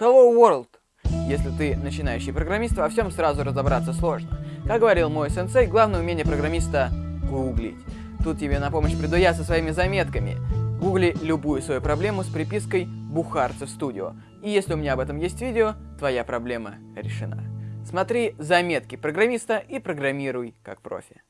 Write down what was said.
Hello World! Если ты начинающий программист, во всем сразу разобраться сложно. Как говорил мой сенсей, главное умение программиста — гуглить. Тут тебе на помощь приду я со своими заметками. Гугли любую свою проблему с припиской «Бухарцев студио». И если у меня об этом есть видео, твоя проблема решена. Смотри заметки программиста и программируй как профи.